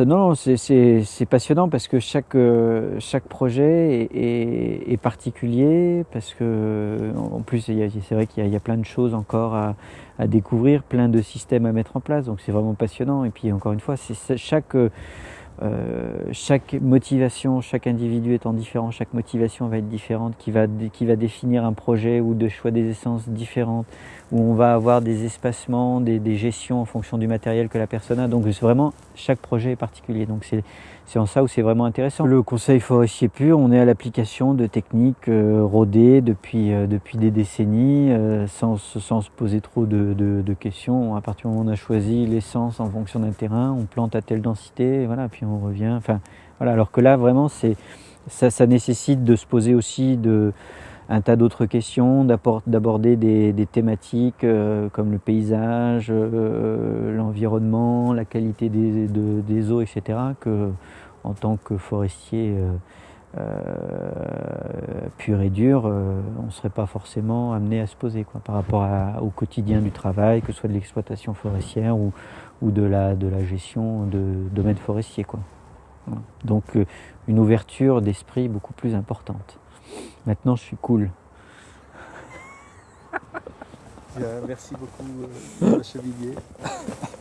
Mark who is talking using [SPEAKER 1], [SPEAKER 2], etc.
[SPEAKER 1] Non, c'est passionnant parce que chaque, euh, chaque projet est, particulier, parce que en plus c'est vrai qu'il y, y, a plein de choses encore à, à, découvrir, plein de systèmes à mettre en place, donc c'est vraiment passionnant. Et puis encore une fois, c'est chaque euh, chaque motivation, chaque individu étant différent, chaque motivation va être différente, qui va, qui va définir un projet ou de choix des essences différentes, où on va avoir des espacements, des, des gestions en fonction du matériel que la personne a. Donc vraiment, chaque projet est particulier. Donc c'est en ça où c'est vraiment intéressant. Le conseil forestier pur, on est à l'application de techniques euh, rodées depuis, euh, depuis des décennies, sans, sans, se poser trop de, de, questions. À partir du moment où on a choisi l'essence en fonction d'un terrain, on plante à telle densité, voilà, puis revient. Enfin, voilà, alors que là, vraiment, c'est ça, ça nécessite de se poser aussi de, un tas d'autres questions, d'aborder des, thématiques euh, comme le paysage, euh, l'environnement, la qualité des, de, des, eaux, etc. que en tant que forestier euh, euh pur et dur, euh, on ne serait pas forcément amené à se poser quoi, par rapport à, au quotidien du travail, que ce soit de l'exploitation forestière ou, ou de, la, de la gestion de domaines forestiers. Quoi. Voilà. Donc une ouverture d'esprit beaucoup plus importante. Maintenant, je suis cool.
[SPEAKER 2] Bien, merci beaucoup, euh, me frise.